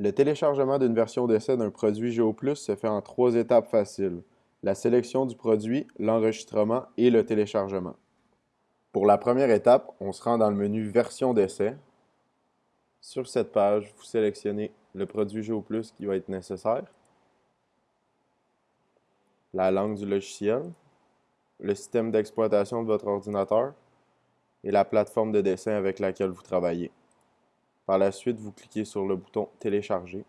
Le téléchargement d'une version d'essai d'un produit GeoPlus se fait en trois étapes faciles. La sélection du produit, l'enregistrement et le téléchargement. Pour la première étape, on se rend dans le menu Version d'essai. Sur cette page, vous sélectionnez le produit GeoPlus qui va être nécessaire, la langue du logiciel, le système d'exploitation de votre ordinateur et la plateforme de dessin avec laquelle vous travaillez. Par la suite, vous cliquez sur le bouton Télécharger.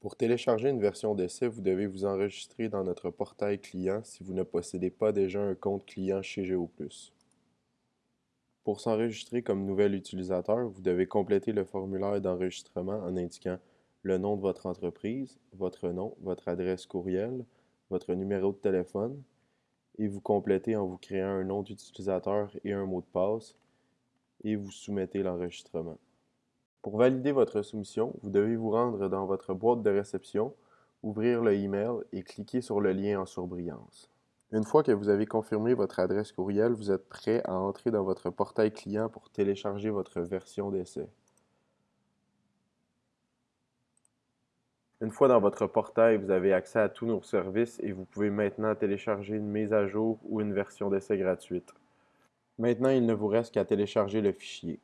Pour télécharger une version d'essai, vous devez vous enregistrer dans notre portail client si vous ne possédez pas déjà un compte client chez GeoPlus. Pour s'enregistrer comme nouvel utilisateur, vous devez compléter le formulaire d'enregistrement en indiquant le nom de votre entreprise, votre nom, votre adresse courriel, votre numéro de téléphone, et vous complétez en vous créant un nom d'utilisateur et un mot de passe, et vous soumettez l'enregistrement. Pour valider votre soumission, vous devez vous rendre dans votre boîte de réception, ouvrir le email et cliquer sur le lien en surbrillance. Une fois que vous avez confirmé votre adresse courriel, vous êtes prêt à entrer dans votre portail client pour télécharger votre version d'essai. Une fois dans votre portail, vous avez accès à tous nos services et vous pouvez maintenant télécharger une mise à jour ou une version d'essai gratuite. Maintenant, il ne vous reste qu'à télécharger le fichier.